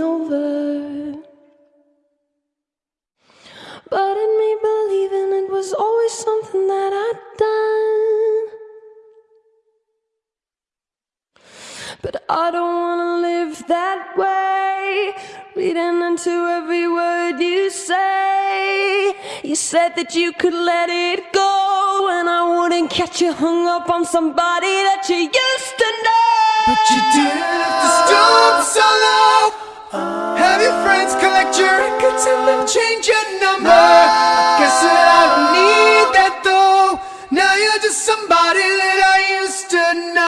over. But in me believing it was always something that I'd done. But I don't wanna live that way. Reading into every word you say. You said that you could let it go, and I wouldn't catch you hung up on somebody that you used to know. But you didn't somebody that I used